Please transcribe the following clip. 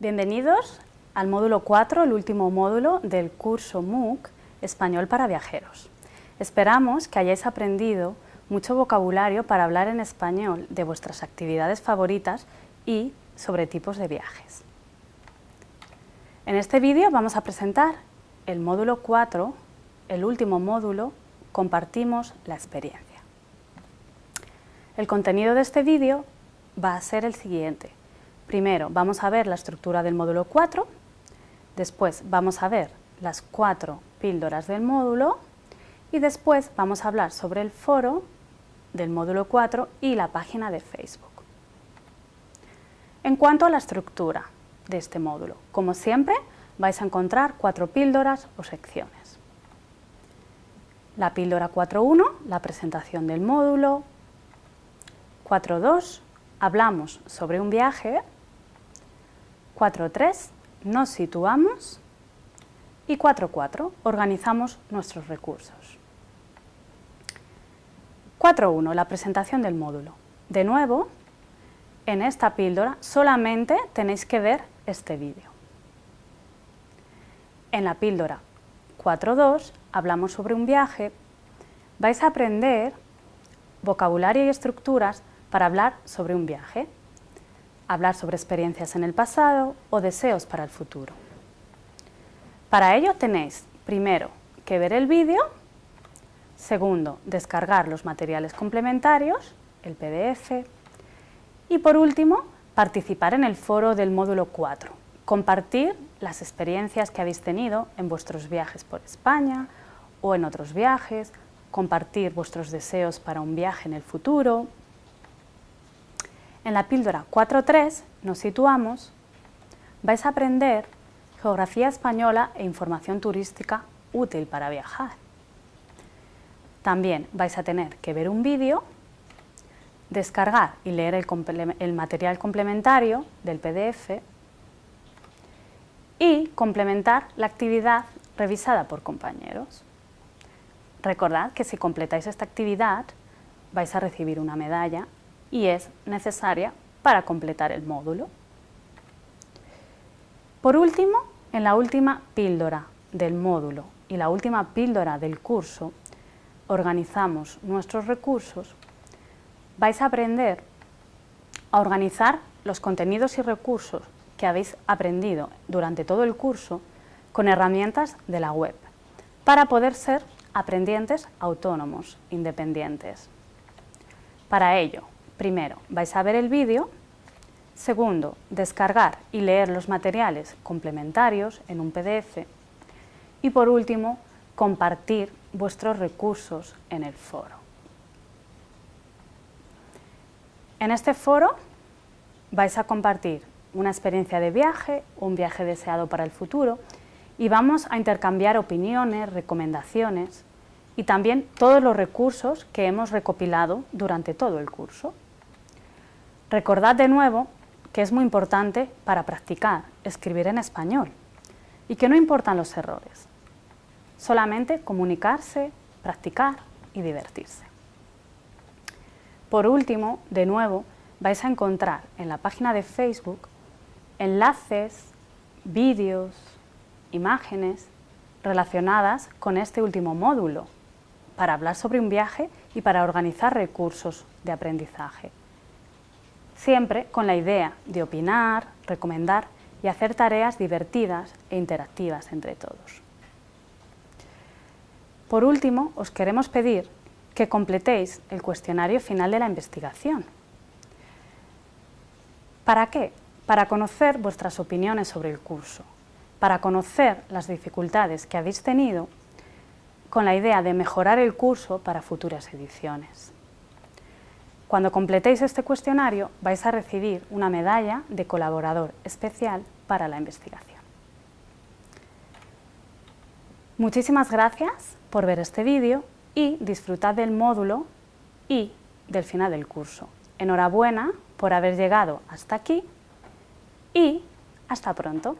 Bienvenidos al módulo 4, el último módulo del curso MOOC Español para Viajeros. Esperamos que hayáis aprendido mucho vocabulario para hablar en español de vuestras actividades favoritas y sobre tipos de viajes. En este vídeo vamos a presentar el módulo 4, el último módulo, compartimos la experiencia. El contenido de este vídeo va a ser el siguiente. Primero vamos a ver la estructura del módulo 4, después vamos a ver las cuatro píldoras del módulo y después vamos a hablar sobre el foro del módulo 4 y la página de Facebook. En cuanto a la estructura de este módulo, como siempre vais a encontrar cuatro píldoras o secciones. La píldora 4.1, la presentación del módulo. 4.2, hablamos sobre un viaje 4.3 nos situamos y 4.4 organizamos nuestros recursos. 4.1 la presentación del módulo. De nuevo, en esta píldora solamente tenéis que ver este vídeo. En la píldora 4.2 hablamos sobre un viaje, vais a aprender vocabulario y estructuras para hablar sobre un viaje hablar sobre experiencias en el pasado o deseos para el futuro. Para ello tenéis, primero, que ver el vídeo, segundo, descargar los materiales complementarios, el PDF, y por último, participar en el foro del módulo 4, compartir las experiencias que habéis tenido en vuestros viajes por España o en otros viajes, compartir vuestros deseos para un viaje en el futuro, en la píldora 4.3 nos situamos, vais a aprender geografía española e información turística útil para viajar. También vais a tener que ver un vídeo, descargar y leer el, el material complementario del PDF y complementar la actividad revisada por compañeros. Recordad que si completáis esta actividad vais a recibir una medalla y es necesaria para completar el módulo. Por último, en la última píldora del módulo y la última píldora del curso, organizamos nuestros recursos, vais a aprender a organizar los contenidos y recursos que habéis aprendido durante todo el curso con herramientas de la web, para poder ser aprendientes autónomos, independientes. Para ello, Primero, vais a ver el vídeo. Segundo, descargar y leer los materiales complementarios en un PDF. Y por último, compartir vuestros recursos en el foro. En este foro vais a compartir una experiencia de viaje, un viaje deseado para el futuro y vamos a intercambiar opiniones, recomendaciones y también todos los recursos que hemos recopilado durante todo el curso. Recordad de nuevo que es muy importante para practicar escribir en español y que no importan los errores, solamente comunicarse, practicar y divertirse. Por último, de nuevo, vais a encontrar en la página de Facebook enlaces, vídeos, imágenes relacionadas con este último módulo para hablar sobre un viaje y para organizar recursos de aprendizaje siempre con la idea de opinar, recomendar y hacer tareas divertidas e interactivas entre todos. Por último, os queremos pedir que completéis el cuestionario final de la investigación. ¿Para qué? Para conocer vuestras opiniones sobre el curso, para conocer las dificultades que habéis tenido con la idea de mejorar el curso para futuras ediciones. Cuando completéis este cuestionario vais a recibir una medalla de colaborador especial para la investigación. Muchísimas gracias por ver este vídeo y disfrutad del módulo y del final del curso. Enhorabuena por haber llegado hasta aquí y hasta pronto.